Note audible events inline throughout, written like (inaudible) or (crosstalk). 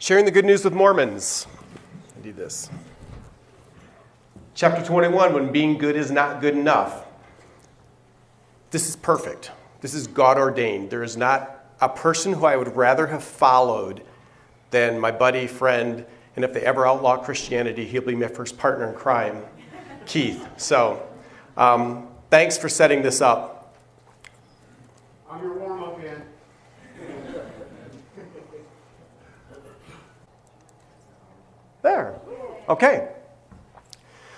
Sharing the good news with Mormons. I do this. Chapter 21 When being good is not good enough. This is perfect. This is God ordained. There is not a person who I would rather have followed than my buddy, friend, and if they ever outlaw Christianity, he'll be my first partner in crime, Keith. So, um, thanks for setting this up. I'm your warm up man. There. Okay.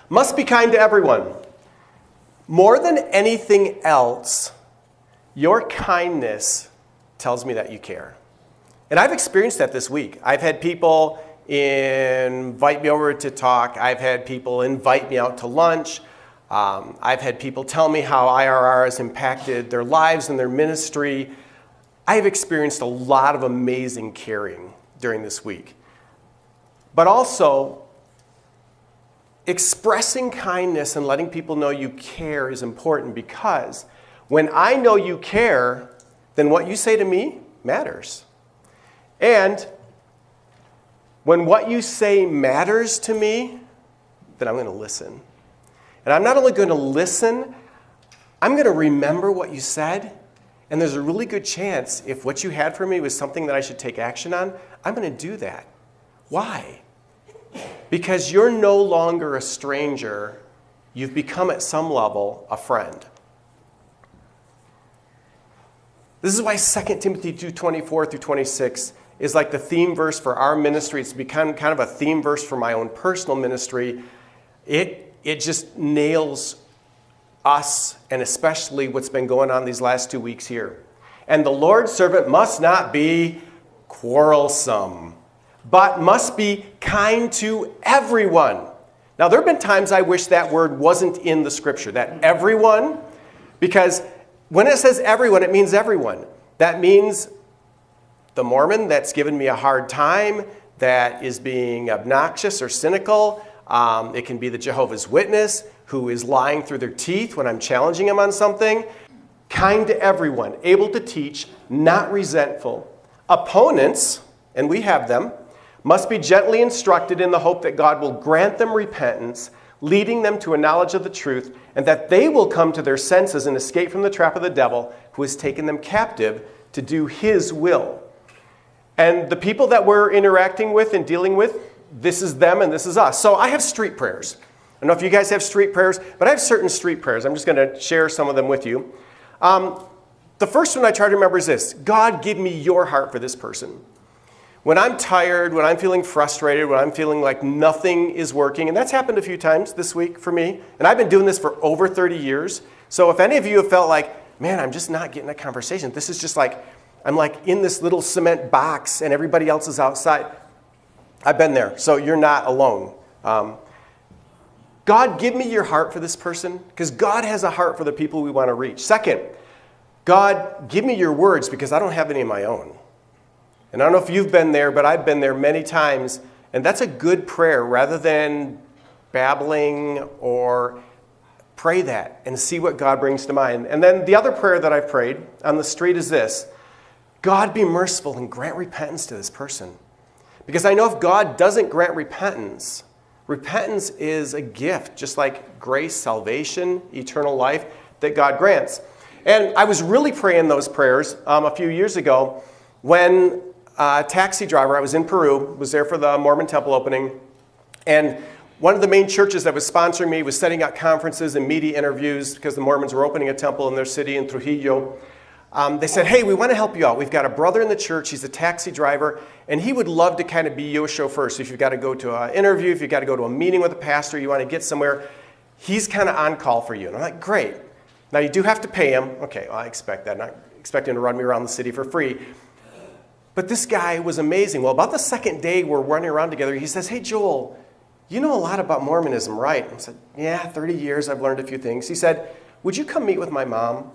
Must be kind to everyone. More than anything else, your kindness tells me that you care. And I've experienced that this week. I've had people invite me over to talk, I've had people invite me out to lunch. Um, I've had people tell me how IRR has impacted their lives and their ministry. I've experienced a lot of amazing caring during this week. But also, expressing kindness and letting people know you care is important because when I know you care, then what you say to me matters. And when what you say matters to me, then I'm going to listen. And I'm not only going to listen, I'm going to remember what you said. And there's a really good chance if what you had for me was something that I should take action on, I'm going to do that. Why? Because you're no longer a stranger, you've become at some level a friend. This is why 2 Timothy 2 24 through 26 is like the theme verse for our ministry. It's become kind of a theme verse for my own personal ministry. It, it just nails us and especially what's been going on these last two weeks here. And the Lord's servant must not be quarrelsome, but must be kind to everyone. Now, there have been times I wish that word wasn't in the scripture, that everyone, because when it says everyone, it means everyone. That means the Mormon that's given me a hard time, that is being obnoxious or cynical. Um, it can be the Jehovah's Witness who is lying through their teeth when I'm challenging them on something. Kind to everyone, able to teach, not resentful. Opponents, and we have them, must be gently instructed in the hope that God will grant them repentance, leading them to a knowledge of the truth, and that they will come to their senses and escape from the trap of the devil who has taken them captive to do his will. And the people that we're interacting with and dealing with, this is them and this is us. So I have street prayers. I don't know if you guys have street prayers, but I have certain street prayers. I'm just going to share some of them with you. Um, the first one I try to remember is this God, give me your heart for this person. When I'm tired, when I'm feeling frustrated, when I'm feeling like nothing is working, and that's happened a few times this week for me, and I've been doing this for over 30 years. So if any of you have felt like, man, I'm just not getting a conversation, this is just like, I'm like in this little cement box and everybody else is outside. I've been there, so you're not alone. Um, God, give me your heart for this person because God has a heart for the people we want to reach. Second, God, give me your words because I don't have any of my own. And I don't know if you've been there, but I've been there many times. And that's a good prayer rather than babbling or pray that and see what God brings to mind. And then the other prayer that I've prayed on the street is this God be merciful and grant repentance to this person. Because I know if God doesn't grant repentance, repentance is a gift, just like grace, salvation, eternal life that God grants. And I was really praying those prayers um, a few years ago when a taxi driver, I was in Peru, was there for the Mormon temple opening, and one of the main churches that was sponsoring me was setting up conferences and media interviews because the Mormons were opening a temple in their city in Trujillo. Um, they said, hey, we want to help you out. We've got a brother in the church. He's a taxi driver, and he would love to kind of be your chauffeur. So if you've got to go to an interview, if you've got to go to a meeting with a pastor, you want to get somewhere, he's kind of on call for you. And I'm like, great. Now you do have to pay him. Okay, well, I expect that. Not expecting him to run me around the city for free. But this guy was amazing. Well, about the second day we're running around together, he says, hey, Joel, you know a lot about Mormonism, right? I said, yeah, 30 years, I've learned a few things. He said, would you come meet with my mom?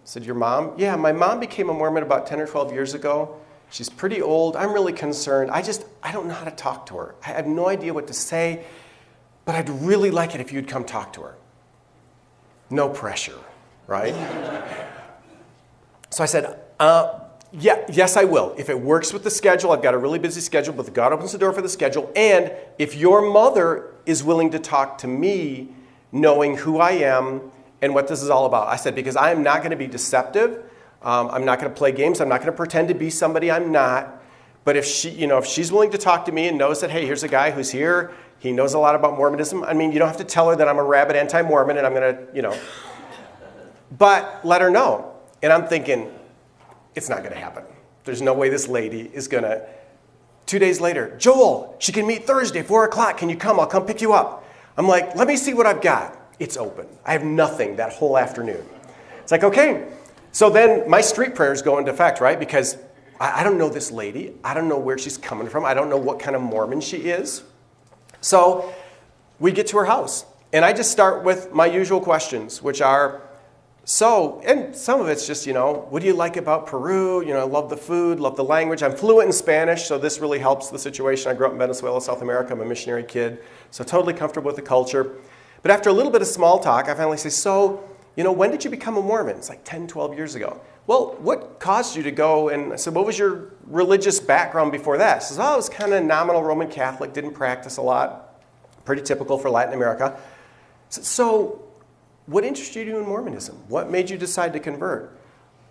I said, Your mom? Yeah, my mom became a Mormon about 10 or 12 years ago. She's pretty old. I'm really concerned. I just, I don't know how to talk to her. I have no idea what to say, but I'd really like it if you'd come talk to her. No pressure, right? (laughs) so I said, uh, Yeah, yes, I will. If it works with the schedule, I've got a really busy schedule, but God opens the door for the schedule. And if your mother is willing to talk to me, knowing who I am and what this is all about. I said, because I am not going to be deceptive. Um, I'm not going to play games. I'm not going to pretend to be somebody I'm not. But if she, you know, if she's willing to talk to me and knows that, hey, here's a guy who's here, he knows a lot about Mormonism. I mean, you don't have to tell her that I'm a rabid anti-Mormon and I'm going to, you know, but let her know. And I'm thinking, it's not going to happen. There's no way this lady is going to. Two days later, Joel, she can meet Thursday, 4 o'clock. Can you come? I'll come pick you up. I'm like, let me see what I've got. It's open. I have nothing that whole afternoon. It's like, okay. So then my street prayers go into effect, right? Because I, I don't know this lady. I don't know where she's coming from. I don't know what kind of Mormon she is. So we get to her house. And I just start with my usual questions, which are, so, and some of it's just, you know, what do you like about Peru? You know, I love the food, love the language. I'm fluent in Spanish, so this really helps the situation. I grew up in Venezuela, South America. I'm a missionary kid, so totally comfortable with the culture. But after a little bit of small talk, I finally say, so, you know, when did you become a Mormon? It's like 10, 12 years ago. Well, what caused you to go? And I said, what was your religious background before that? She says, oh, I was kind of nominal Roman Catholic, didn't practice a lot. Pretty typical for Latin America. So, what interested you in Mormonism? What made you decide to convert?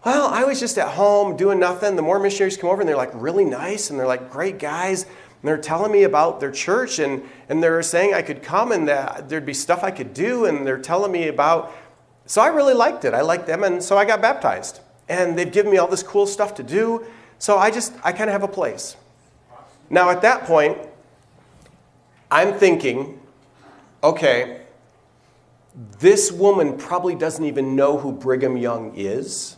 Well, I was just at home doing nothing. The Mormon missionaries come over and they're like really nice and they're like great guys. And they're telling me about their church and, and they're saying I could come and that there'd be stuff I could do. And they're telling me about. So I really liked it. I liked them. And so I got baptized. And they've given me all this cool stuff to do. So I just, I kind of have a place. Now at that point, I'm thinking, okay, this woman probably doesn't even know who Brigham Young is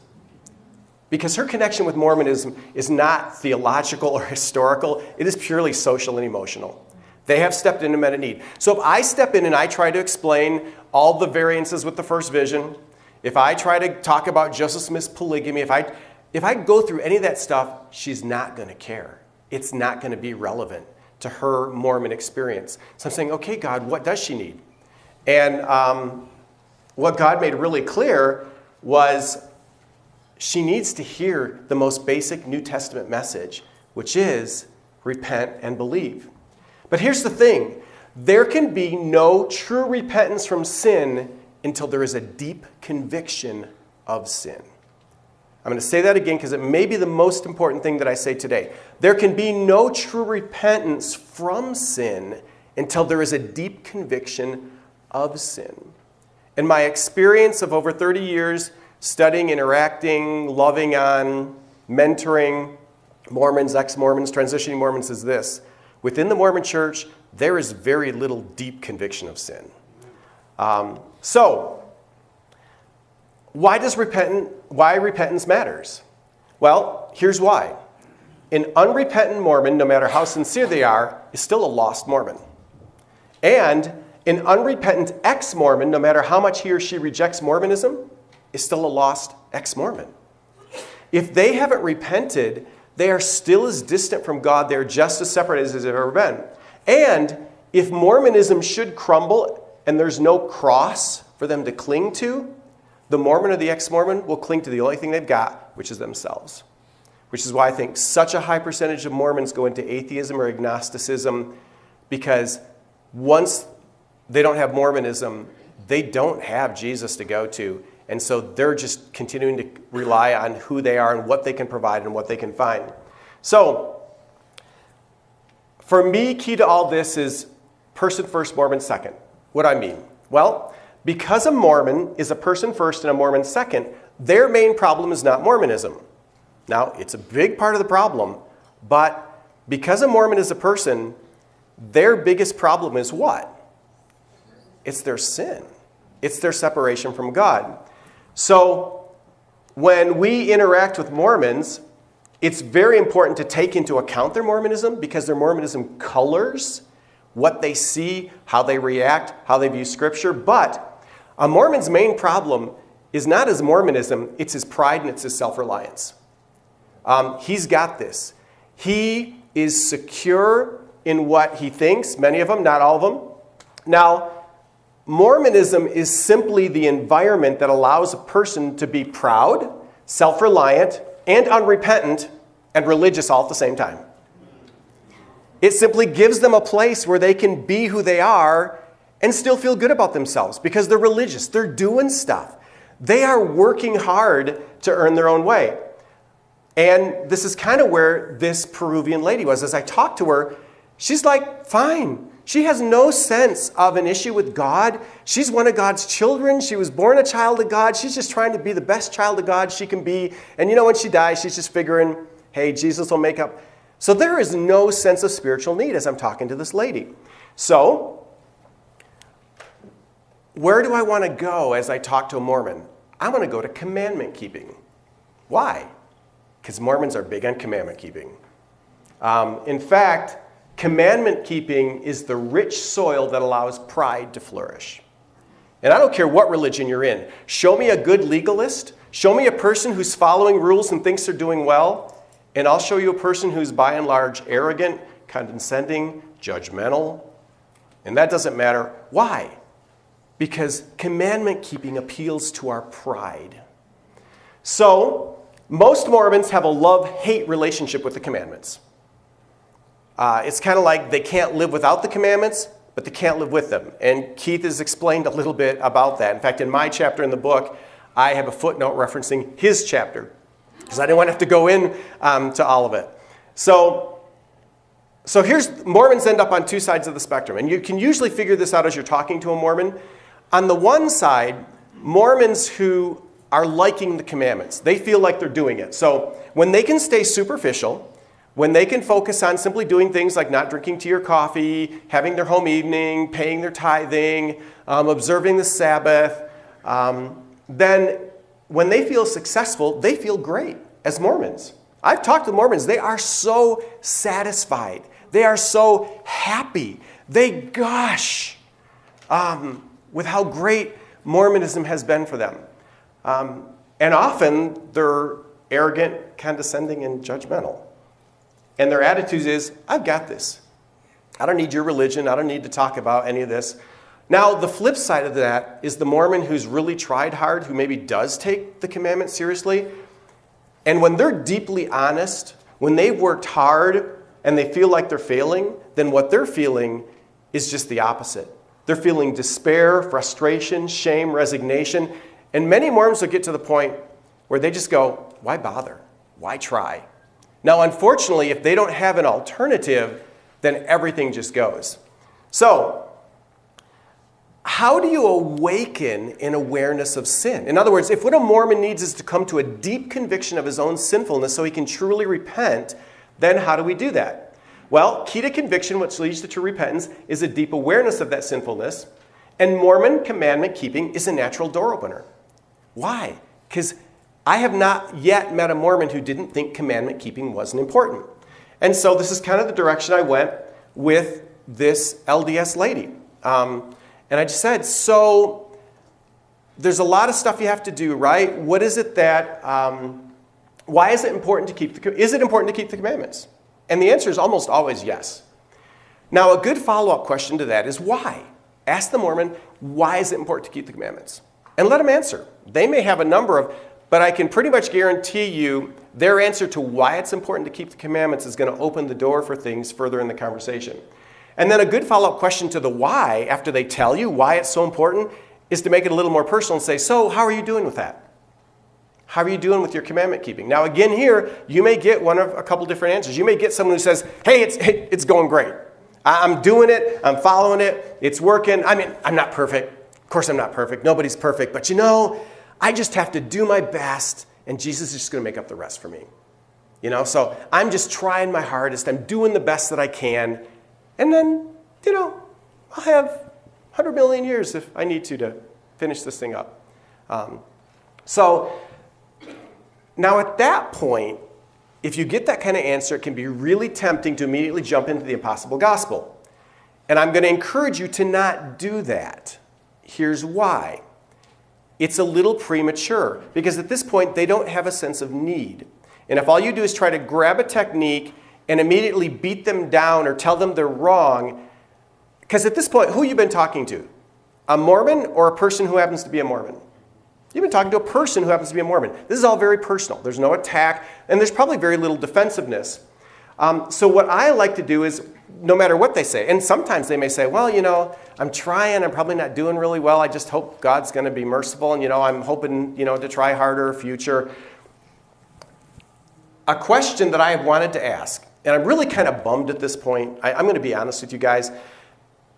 because her connection with Mormonism is not theological or (laughs) historical, it is purely social and emotional. They have stepped in and met a need. So if I step in and I try to explain all the variances with the first vision, if I try to talk about Joseph Smith's polygamy, if I, if I go through any of that stuff, she's not going to care. It's not going to be relevant to her Mormon experience. So I'm saying, okay, God, what does she need? And um, what God made really clear was she needs to hear the most basic New Testament message, which is repent and believe. But here's the thing there can be no true repentance from sin until there is a deep conviction of sin. I'm going to say that again because it may be the most important thing that I say today. There can be no true repentance from sin until there is a deep conviction of sin. In my experience of over 30 years studying, interacting, loving on, mentoring Mormons, ex Mormons, transitioning Mormons, is this within the Mormon church, there is very little deep conviction of sin. Um, so, why does repentant, why repentance matters? Well, here's why. An unrepentant Mormon, no matter how sincere they are, is still a lost Mormon. And an unrepentant ex Mormon, no matter how much he or she rejects Mormonism, is still a lost ex Mormon. If they haven't repented, they are still as distant from God, they're just as separate as they've ever been. And if Mormonism should crumble and there's no cross for them to cling to, the Mormon or the ex Mormon will cling to the only thing they've got, which is themselves. Which is why I think such a high percentage of Mormons go into atheism or agnosticism because once they don't have Mormonism, they don't have Jesus to go to. And so they're just continuing to rely on who they are and what they can provide and what they can find. So, for me, key to all this is person first, Mormon second. What do I mean? Well, because a Mormon is a person first and a Mormon second, their main problem is not Mormonism. Now, it's a big part of the problem, but because a Mormon is a person, their biggest problem is what? It's their sin. It's their separation from God. So when we interact with Mormons, it's very important to take into account their Mormonism because their Mormonism colors what they see, how they react, how they view Scripture. But a Mormon's main problem is not his Mormonism, it's his pride and it's his self reliance. Um, he's got this. He is secure in what he thinks, many of them, not all of them. Now, Mormonism is simply the environment that allows a person to be proud, self reliant, and unrepentant and religious all at the same time. It simply gives them a place where they can be who they are and still feel good about themselves because they're religious. They're doing stuff. They are working hard to earn their own way. And this is kind of where this Peruvian lady was. As I talked to her, she's like, fine. She has no sense of an issue with God. She's one of God's children. She was born a child of God. She's just trying to be the best child of God she can be. And you know, when she dies, she's just figuring, hey, Jesus will make up. So there is no sense of spiritual need as I'm talking to this lady. So, where do I want to go as I talk to a Mormon? I want to go to commandment keeping. Why? Because Mormons are big on commandment keeping. Um, in fact, commandment keeping is the rich soil that allows pride to flourish. And I don't care what religion you're in. Show me a good legalist. Show me a person who's following rules and thinks they're doing well. And I'll show you a person who's by and large arrogant, condescending, judgmental. And that doesn't matter. Why? Because commandment keeping appeals to our pride. So, most Mormons have a love hate relationship with the commandments. Uh, it's kind of like they can't live without the commandments, but they can't live with them. And Keith has explained a little bit about that. In fact, in my chapter in the book, I have a footnote referencing his chapter because I didn't want to have to go in um, to all of it. So, so here's Mormons end up on two sides of the spectrum, and you can usually figure this out as you're talking to a Mormon. On the one side, Mormons who are liking the commandments, they feel like they're doing it. So when they can stay superficial, when they can focus on simply doing things like not drinking tea or coffee, having their home evening, paying their tithing, um, observing the Sabbath, um, then when they feel successful, they feel great as Mormons. I've talked to Mormons, they are so satisfied. They are so happy. They gush um, with how great Mormonism has been for them. Um, and often they're arrogant, condescending, and judgmental. And their attitude is, I've got this. I don't need your religion. I don't need to talk about any of this. Now, the flip side of that is the Mormon who's really tried hard, who maybe does take the commandment seriously. And when they're deeply honest, when they've worked hard and they feel like they're failing, then what they're feeling is just the opposite. They're feeling despair, frustration, shame, resignation. And many Mormons will get to the point where they just go, Why bother? Why try? Now, unfortunately, if they don't have an alternative, then everything just goes. So, how do you awaken an awareness of sin? In other words, if what a Mormon needs is to come to a deep conviction of his own sinfulness so he can truly repent, then how do we do that? Well, key to conviction, which leads to true repentance, is a deep awareness of that sinfulness. And Mormon commandment keeping is a natural door opener. Why? Because I have not yet met a Mormon who didn't think commandment keeping wasn't important. And so this is kind of the direction I went with this LDS lady. Um, and I just said, so there's a lot of stuff you have to do, right? What is it that, um, why is it important to keep the, is it important to keep the commandments? And the answer is almost always yes. Now, a good follow up question to that is why? Ask the Mormon, why is it important to keep the commandments? And let them answer. They may have a number of, but I can pretty much guarantee you their answer to why it's important to keep the commandments is going to open the door for things further in the conversation. And then a good follow up question to the why, after they tell you why it's so important, is to make it a little more personal and say, So, how are you doing with that? How are you doing with your commandment keeping? Now, again, here, you may get one of a couple different answers. You may get someone who says, Hey, it's, it's going great. I'm doing it, I'm following it, it's working. I mean, I'm not perfect. Of course, I'm not perfect. Nobody's perfect. But you know, I just have to do my best, and Jesus is just going to make up the rest for me. You know, so I'm just trying my hardest. I'm doing the best that I can. And then, you know, I'll have 100 million years if I need to to finish this thing up. Um, so now at that point, if you get that kind of answer, it can be really tempting to immediately jump into the impossible gospel. And I'm going to encourage you to not do that. Here's why it's a little premature because at this point they don't have a sense of need. And if all you do is try to grab a technique and immediately beat them down or tell them they're wrong, because at this point, who you been talking to? A Mormon or a person who happens to be a Mormon? You've been talking to a person who happens to be a Mormon. This is all very personal. There's no attack, and there's probably very little defensiveness. Um, so, what I like to do is, no matter what they say, and sometimes they may say, Well, you know, I'm trying, I'm probably not doing really well. I just hope God's going to be merciful, and, you know, I'm hoping, you know, to try harder future. A question that I have wanted to ask, and I'm really kind of bummed at this point. I, am going to be honest with you guys.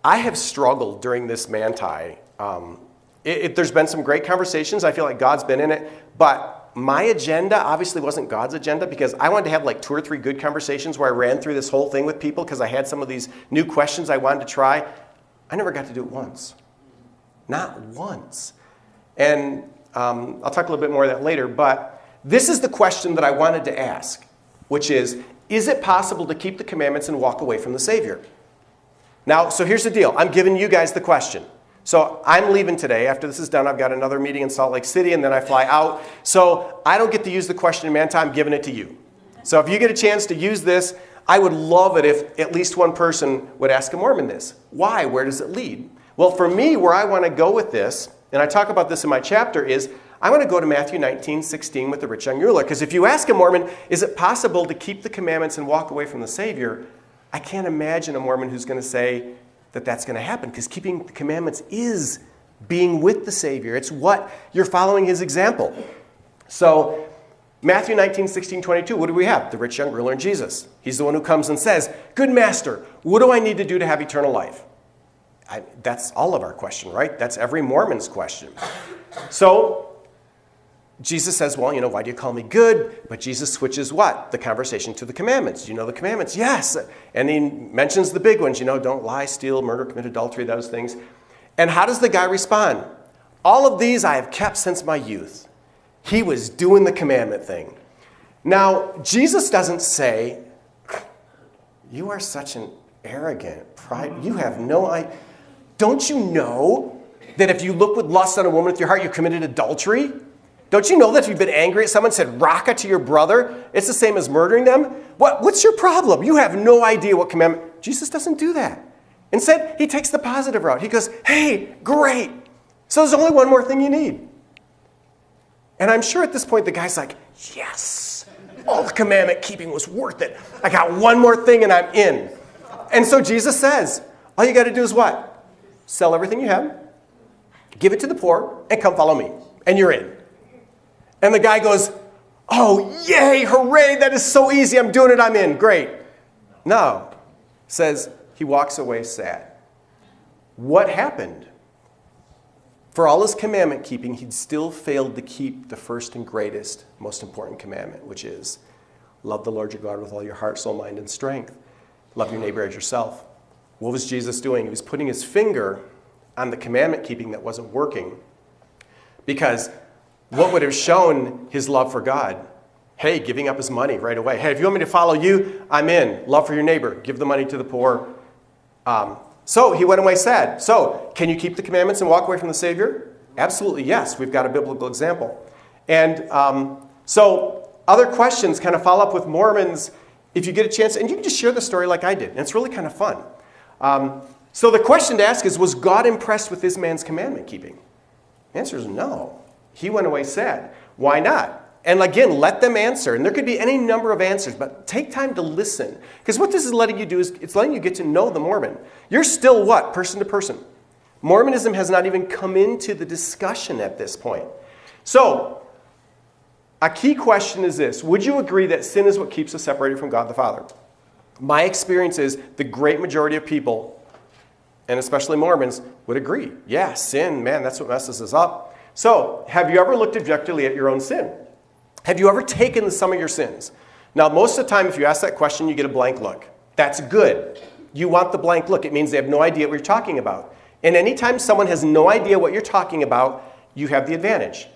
I have struggled during this Manti. Um, it, it, there's been some great conversations. I feel like God's been in it. But my agenda obviously wasn't God's agenda because I wanted to have like two or three good conversations where I ran through this whole thing with people because I had some of these new questions I wanted to try. I never got to do it once. Not once. And um, I'll talk a little bit more of that later. But this is the question that I wanted to ask, which is Is it possible to keep the commandments and walk away from the Savior? Now, so here's the deal I'm giving you guys the question. So I'm leaving today. After this is done, I've got another meeting in Salt Lake City, and then I fly out. So I don't get to use the question in Manti. I'm giving it to you. So if you get a chance to use this, I would love it if at least one person would ask a Mormon this. Why? Where does it lead? Well, for me, where I want to go with this, and I talk about this in my chapter, is I want to go to Matthew 19, 16 with the rich young ruler. Because if you ask a Mormon, is it possible to keep the commandments and walk away from the Savior? I can't imagine a Mormon who's going to say, that that's going to happen because keeping the commandments is being with the Savior. It's what you're following his example. So, Matthew 19, 16, 22, what do we have? The rich young ruler and Jesus. He's the one who comes and says, Good master, what do I need to do to have eternal life? I, that's all of our question, right? That's every Mormon's question. So, Jesus says, Well, you know, why do you call me good? But Jesus switches what? The conversation to the commandments. Do You know the commandments? Yes. And he mentions the big ones, you know, don't lie, steal, murder, commit adultery, those things. And how does the guy respond? All of these I have kept since my youth. He was doing the commandment thing. Now, Jesus doesn't say, You are such an arrogant, pride. You have no idea. Don't you know that if you look with lust on a woman with your heart, you committed adultery? Don't you know that if you've been angry at someone, said raka to your brother, it's the same as murdering them? What, what's your problem? You have no idea what commandment. Jesus doesn't do that. Instead, he takes the positive route. He goes, hey, great. So there's only one more thing you need. And I'm sure at this point the guy's like, yes, all the commandment keeping was worth it. I got one more thing and I'm in. And so Jesus says, all you got to do is what? Sell everything you have, give it to the poor, and come follow me. And you're in. And the guy goes, Oh, yay, hooray, that is so easy. I'm doing it, I'm in. Great. No. Says he walks away sad. What happened? For all his commandment keeping, he'd still failed to keep the first and greatest, most important commandment, which is love the Lord your God with all your heart, soul, mind, and strength. Love your neighbor as yourself. What was Jesus doing? He was putting his finger on the commandment keeping that wasn't working because what would have shown his love for God? Hey, giving up his money right away. Hey, if you want me to follow you, I'm in. Love for your neighbor. Give the money to the poor. Um, so he went away sad. So, can you keep the commandments and walk away from the Savior? Absolutely, yes. We've got a biblical example. And um, so, other questions kind of follow up with Mormons if you get a chance, and you can just share the story like I did. And it's really kind of fun. Um, so, the question to ask is Was God impressed with this man's commandment keeping? The answer is no. He went away sad. Why not? And again, let them answer. And there could be any number of answers, but take time to listen. Because what this is letting you do is it's letting you get to know the Mormon. You're still what? Person to person. Mormonism has not even come into the discussion at this point. So, a key question is this Would you agree that sin is what keeps us separated from God the Father? My experience is the great majority of people, and especially Mormons, would agree. Yeah, sin, man, that's what messes us up. So, have you ever looked objectively at your own sin? Have you ever taken the sum of your sins? Now, most of the time, if you ask that question, you get a blank look. That's good. You want the blank look. It means they have no idea what you're talking about. And anytime someone has no idea what you're talking about, you have the advantage.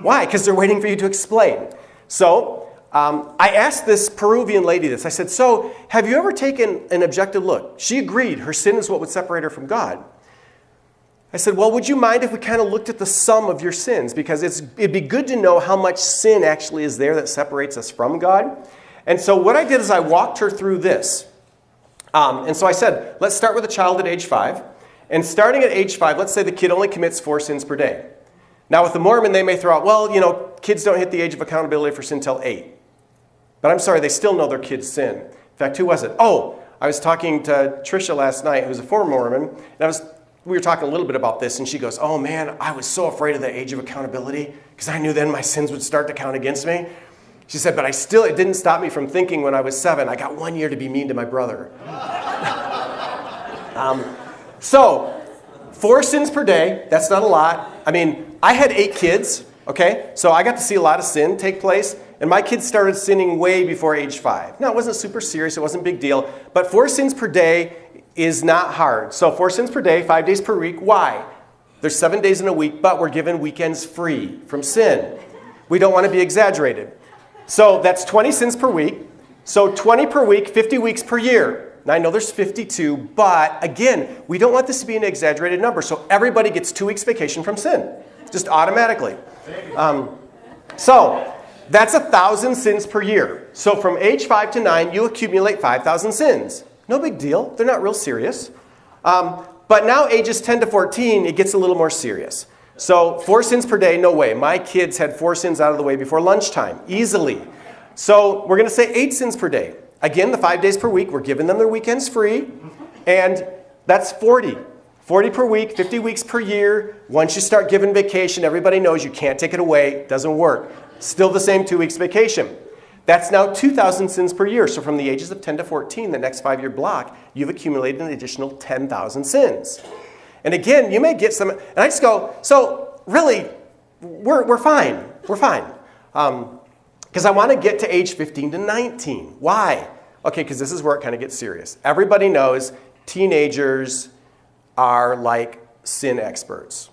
Why? Because they're waiting for you to explain. So, um, I asked this Peruvian lady this. I said, So, have you ever taken an objective look? She agreed her sin is what would separate her from God. I said, Well, would you mind if we kind of looked at the sum of your sins? Because it'd be good to know how much sin actually is there that separates us from God. And so what I did is I walked her through this. Um, and so I said, Let's start with a child at age five. And starting at age five, let's say the kid only commits four sins per day. Now, with the Mormon, they may throw out, well, you know, kids don't hit the age of accountability for sin till eight. But I'm sorry, they still know their kids sin. In fact, who was it? Oh, I was talking to Trisha last night, who's a former Mormon, and I was, we were talking a little bit about this, and she goes, oh man, I was so afraid of the age of accountability because I knew then my sins would start to count against me. She said, but I still, it didn't stop me from thinking when I was seven, I got one year to be mean to my brother. (laughs) um, so, four sins per day, that's not a lot. I mean, I had eight kids, okay? So I got to see a lot of sin take place. And my kids started sinning way before age five. Now, it wasn't super serious, it wasn't a big deal, but four sins per day is not hard. So, four sins per day, five days per week. Why? There's seven days in a week, but we're given weekends free from sin. We don't want to be exaggerated. So, that's 20 sins per week. So, 20 per week, 50 weeks per year. Now, I know there's 52, but again, we don't want this to be an exaggerated number. So, everybody gets two weeks vacation from sin, just automatically. Um, so, that's a thousand sins per year. So from age five to nine, you accumulate 5,000 sins. No big deal. They're not real serious. Um, but now ages 10 to 14, it gets a little more serious. So four sins per day, no way. My kids had four sins out of the way before lunchtime, easily. So we're going to say eight sins per day. Again, the five days per week, we're giving them their weekends free. And that's 40. 40 per week, 50 weeks per year. Once you start giving vacation, everybody knows you can't take it away. It doesn't work. Still the same two weeks vacation. That's now 2,000 sins per year. So from the ages of 10 to 14, the next five year block, you've accumulated an additional 10,000 sins. And again, you may get some, and I just go, so really, we're, we're fine. We're fine. Because um, I want to get to age 15 to 19. Why? Okay, because this is where it kind of gets serious. Everybody knows teenagers are like sin experts.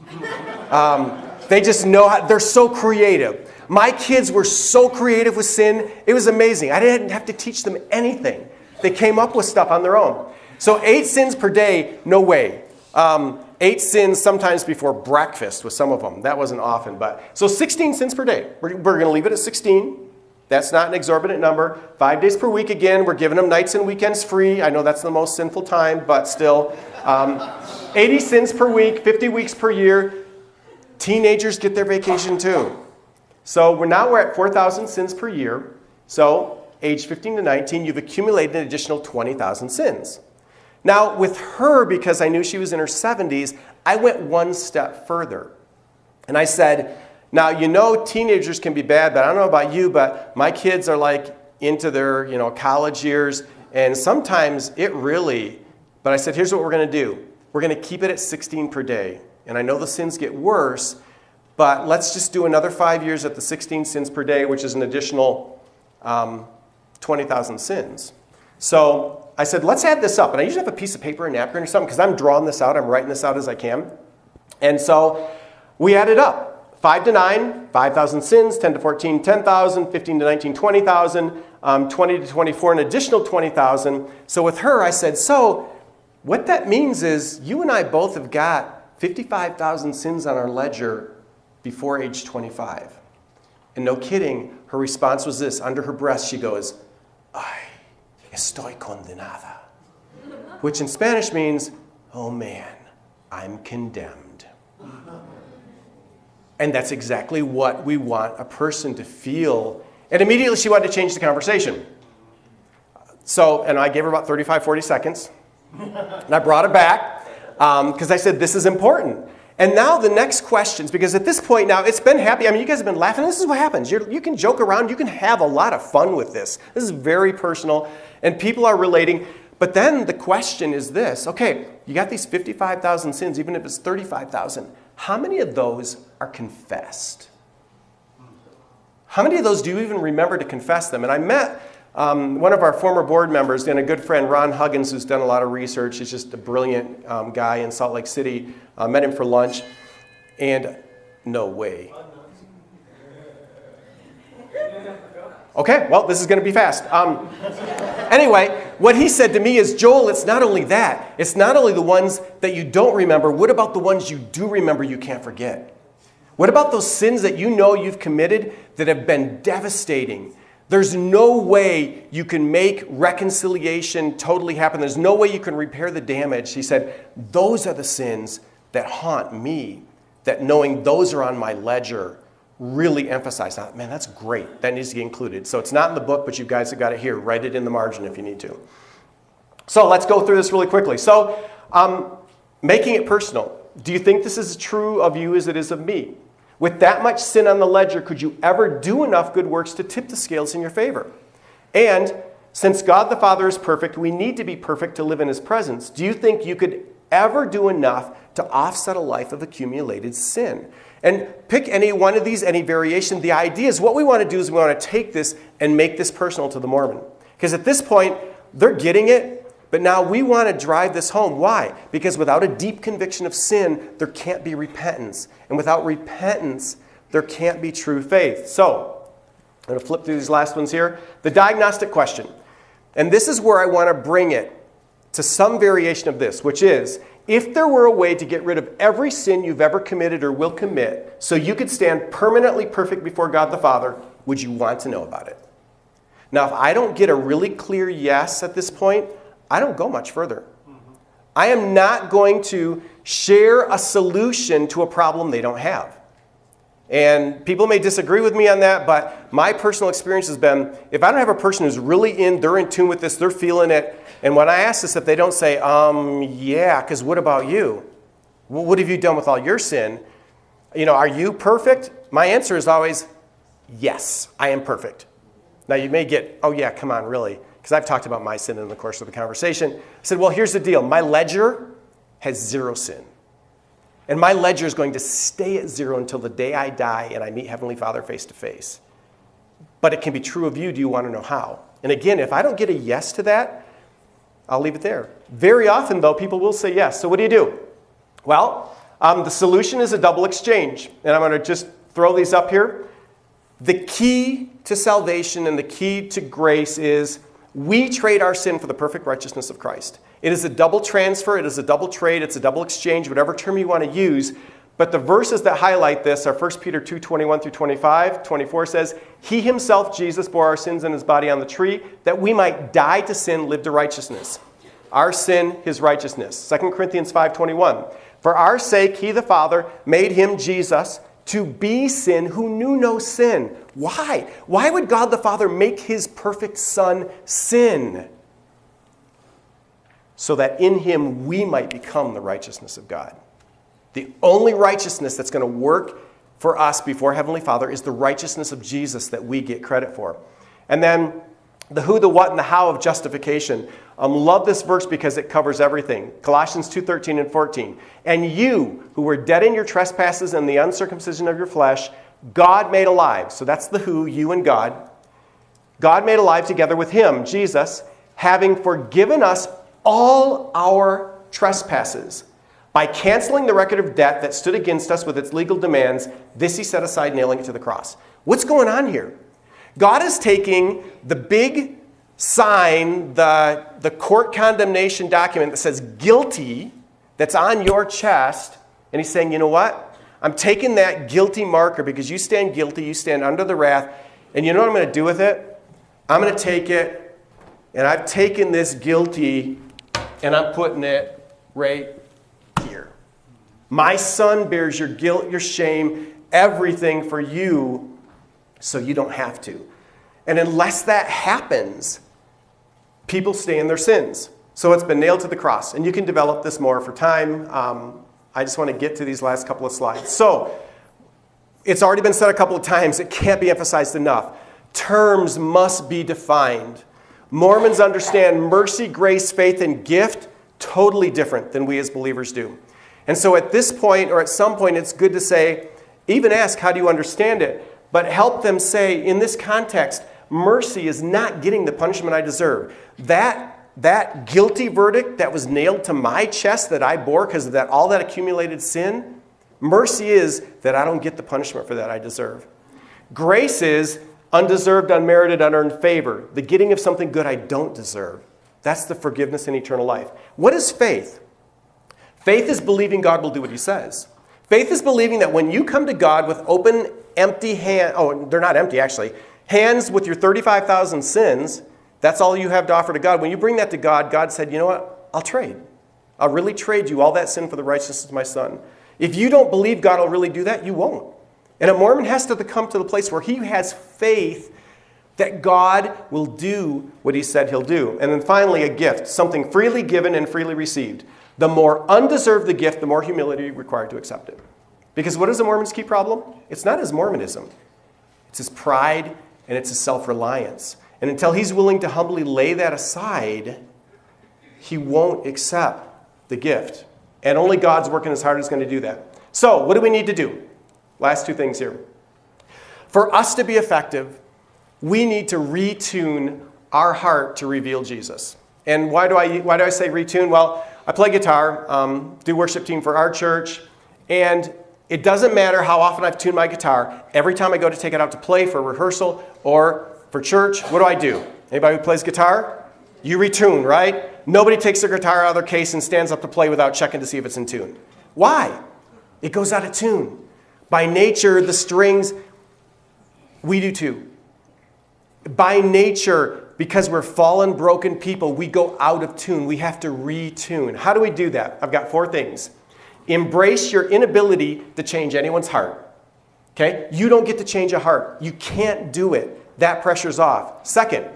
Um, they just know how, they're so creative. My kids were so creative with sin, it was amazing. I didn't have to teach them anything. They came up with stuff on their own. So, eight sins per day, no way. Um, eight sins sometimes before breakfast with some of them. That wasn't often, but so 16 sins per day. We're, we're going to leave it at 16. That's not an exorbitant number. Five days per week again. We're giving them nights and weekends free. I know that's the most sinful time, but still. Um, 80 sins per week, 50 weeks per year. Teenagers get their vacation too. So we're now we're at 4,000 sins per year. So age 15 to 19, you've accumulated an additional 20,000 sins. Now with her, because I knew she was in her 70s, I went one step further. And I said, now you know teenagers can be bad, but I don't know about you, but my kids are like into their you know college years, and sometimes it really. But I said, here's what we're going to do. We're going to keep it at 16 per day. And I know the sins get worse, but let's just do another five years at the 16 sins per day, which is an additional um, 20,000 sins. So I said, let's add this up. And I usually have a piece of paper and napkin or something because I'm drawing this out. I'm writing this out as I can. And so we added up. 5 to 9, 5,000 sins. 10 to 14, 10,000. 15 to 19, 20,000. Um, 20 to 24, an additional 20,000. So with her, I said, so what that means is you and I both have got 55,000 sins on our ledger before age 25. And no kidding, her response was this. Under her breath, she goes, Ay, estoy condenada. Which in Spanish means, oh man, I'm condemned. And that's exactly what we want a person to feel. And immediately she wanted to change the conversation. So, and I gave her about 35, 40 seconds. And I brought it back because um, I said, this is important. And now the next questions, because at this point now, it's been happy. I mean, you guys have been laughing. This is what happens. You're, you can joke around. You can have a lot of fun with this. This is very personal, and people are relating. But then the question is this. Okay, you got these 55,000 sins, even if it's 35,000. How many of those are confessed? How many of those do you even remember to confess them? And I met um, one of our former board members and a good friend, Ron Huggins, who's done a lot of research, he's just a brilliant um, guy in Salt Lake City. Uh, met him for lunch, and no way. Okay, well, this is going to be fast. Um, anyway, what he said to me is, Joel, it's not only that. It's not only the ones that you don't remember. What about the ones you do remember you can't forget? What about those sins that you know you've committed that have been devastating? There's no way you can make reconciliation totally happen. There's no way you can repair the damage. He said, Those are the sins that haunt me that knowing those are on my ledger really emphasize that. Man, that's great. That needs to be included. So it's not in the book, but you guys have got it here. Write it in the margin if you need to. So let's go through this really quickly. So, um, making it personal. Do you think this is true of you as it is of me? With that much sin on the ledger, could you ever do enough good works to tip the scales in your favor? And since God the Father is perfect, we need to be perfect to live in his presence. Do you think you could ever do enough to offset a life of accumulated sin? And pick any one of these, any variation. The idea is what we want to do is we want to take this and make this personal to the Mormon. Because at this point, they're getting it, but now we want to drive this home. Why? Because without a deep conviction of sin, there can't be repentance. And without repentance, there can't be true faith. So, I'm going to flip through these last ones here. The diagnostic question. And this is where I want to bring it to some variation of this, which is if there were a way to get rid of every sin you've ever committed or will commit so you could stand permanently perfect before God the Father, would you want to know about it? Now, if I don't get a really clear yes at this point, I don't go much further. I am not going to share a solution to a problem they don't have. And people may disagree with me on that, but my personal experience has been if I don't have a person who's really in, they're in tune with this, they're feeling it, and when I ask this, if they don't say, um, yeah, because what about you? What have you done with all your sin? You know, are you perfect? My answer is always, yes, I am perfect. Now you may get, oh yeah, come on, really? Because I've talked about my sin in the course of the conversation. I said, well, here's the deal. My ledger has zero sin. And my ledger is going to stay at zero until the day I die and I meet Heavenly Father face to face. But it can be true of you. Do you want to know how? And again, if I don't get a yes to that, I'll leave it there. Very often, though, people will say yes. So what do you do? Well, um, the solution is a double exchange. And I'm going to just throw these up here. The key to salvation and the key to grace is we trade our sin for the perfect righteousness of Christ. It is a double transfer, it is a double trade, it's a double exchange, whatever term you want to use. But the verses that highlight this are 1 Peter 2 21 through 25. 24 says, He himself, Jesus, bore our sins in his body on the tree, that we might die to sin, live to righteousness. Our sin, his righteousness. 2 Corinthians 5 21. For our sake, he, the Father, made him, Jesus, to be sin who knew no sin. Why? Why would God the Father make his perfect Son sin? So that in him we might become the righteousness of God. The only righteousness that's going to work for us before Heavenly Father is the righteousness of Jesus that we get credit for. And then the who, the what, and the how of justification. Um, love this verse because it covers everything. Colossians 2:13 and 14. And you, who were dead in your trespasses and the uncircumcision of your flesh, God made alive. So that's the who, you and God. God made alive together with him, Jesus, having forgiven us all our trespasses. By canceling the record of debt that stood against us with its legal demands, this he set aside, nailing it to the cross. What's going on here? God is taking the big sign, the, the court condemnation document that says guilty, that's on your chest, and he's saying, you know what? I'm taking that guilty marker because you stand guilty, you stand under the wrath, and you know what I'm going to do with it? I'm going to take it, and I've taken this guilty, and I'm putting it right here. My son bears your guilt, your shame, everything for you so you don't have to. And unless that happens, people stay in their sins. So it's been nailed to the cross. And you can develop this more for time. Um, I just want to get to these last couple of slides. So it's already been said a couple of times, it can't be emphasized enough. Terms must be defined. Mormons understand mercy, grace, faith, and gift totally different than we as believers do. And so at this point, or at some point, it's good to say, even ask, how do you understand it? but help them say, in this context, mercy is not getting the punishment I deserve. That, that guilty verdict that was nailed to my chest that I bore because of that, all that accumulated sin, mercy is that I don't get the punishment for that I deserve. Grace is undeserved, unmerited, unearned favor, the getting of something good I don't deserve. That's the forgiveness in eternal life. What is faith? Faith is believing God will do what he says. Faith is believing that when you come to God with open empty hand, oh, they're not empty actually, hands with your 35,000 sins, that's all you have to offer to God. When you bring that to God, God said, you know what? I'll trade. I'll really trade you all that sin for the righteousness of my son. If you don't believe God will really do that, you won't. And a Mormon has to come to the place where he has faith that God will do what he said he'll do. And then finally, a gift, something freely given and freely received. The more undeserved the gift, the more humility required to accept it. Because what is the Mormon's key problem? It's not his Mormonism, it's his pride and it's his self reliance. And until he's willing to humbly lay that aside, he won't accept the gift. And only God's working his heart is going to do that. So, what do we need to do? Last two things here. For us to be effective, we need to retune our heart to reveal Jesus. And why do I, why do I say retune? Well, I play guitar, um, do worship team for our church, and it doesn't matter how often I've tuned my guitar. Every time I go to take it out to play for rehearsal or for church, what do I do? Anybody who plays guitar? You retune, right? Nobody takes their guitar out of their case and stands up to play without checking to see if it's in tune. Why? It goes out of tune. By nature, the strings, we do too. By nature, because we're fallen, broken people, we go out of tune. We have to retune. How do we do that? I've got four things. Embrace your inability to change anyone's heart. Okay? You don't get to change a heart. You can't do it. That pressure's off. Second,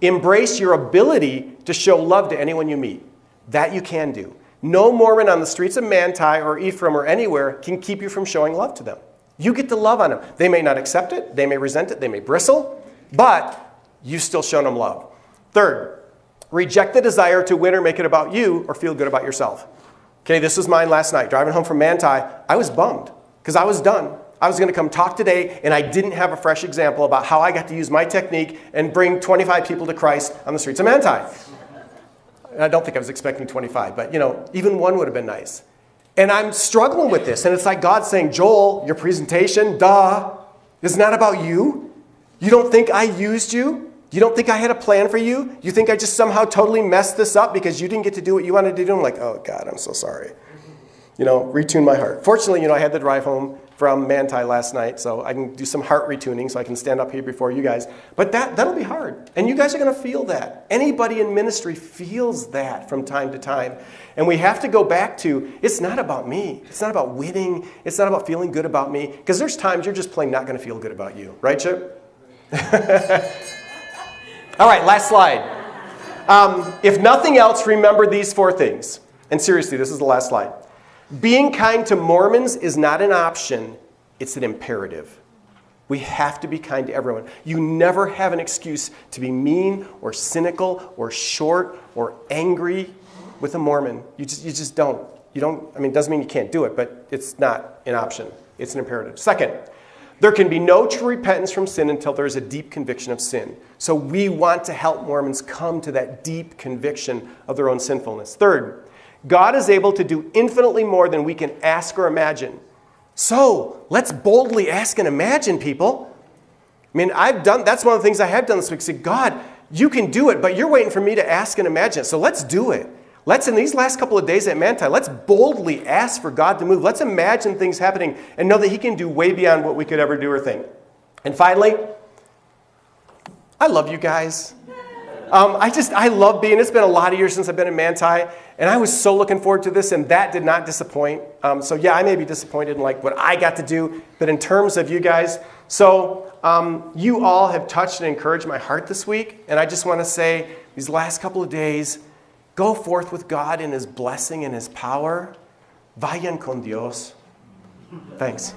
embrace your ability to show love to anyone you meet. That you can do. No Mormon on the streets of Manti or Ephraim or anywhere can keep you from showing love to them. You get to love on them. They may not accept it, they may resent it, they may bristle, but you've still shown them love. Third, reject the desire to win or make it about you or feel good about yourself. Okay, this was mine last night. Driving home from Manti, I was bummed because I was done. I was going to come talk today, and I didn't have a fresh example about how I got to use my technique and bring 25 people to Christ on the streets of Manti. I don't think I was expecting 25, but you know, even one would have been nice. And I'm struggling with this, and it's like God saying, Joel, your presentation, duh, is not about you. You don't think I used you? You don't think I had a plan for you? You think I just somehow totally messed this up because you didn't get to do what you wanted to do? I'm like, oh God, I'm so sorry. You know, retune my heart. Fortunately, you know, I had the drive home from Manti last night, so I can do some heart retuning so I can stand up here before you guys. But that, that'll be hard. And you guys are going to feel that. Anybody in ministry feels that from time to time. And we have to go back to it's not about me. It's not about winning. It's not about feeling good about me. Because there's times you're just plain not going to feel good about you. Right, Chip? (laughs) All right, last slide. Um, if nothing else, remember these four things. And seriously, this is the last slide. Being kind to Mormons is not an option, it's an imperative. We have to be kind to everyone. You never have an excuse to be mean or cynical or short or angry with a Mormon. You just, you just don't. You don't, I mean, it doesn't mean you can't do it, but it's not an option. It's an imperative. Second, there can be no true repentance from sin until there is a deep conviction of sin. So we want to help Mormons come to that deep conviction of their own sinfulness. Third, God is able to do infinitely more than we can ask or imagine. So let's boldly ask and imagine, people. I mean, I've done, that's one of the things I have done this week. Say, God, you can do it, but you're waiting for me to ask and imagine. So let's do it. Let's, in these last couple of days at Manti, let's boldly ask for God to move. Let's imagine things happening and know that He can do way beyond what we could ever do or think. And finally, I love you guys. Um, I just, I love being, it's been a lot of years since I've been in Manti, and I was so looking forward to this, and that did not disappoint. Um, so yeah, I may be disappointed in like what I got to do, but in terms of you guys, so um, you all have touched and encouraged my heart this week, and I just want to say these last couple of days, go forth with God in His blessing and His power. Vayan con Dios. Thanks.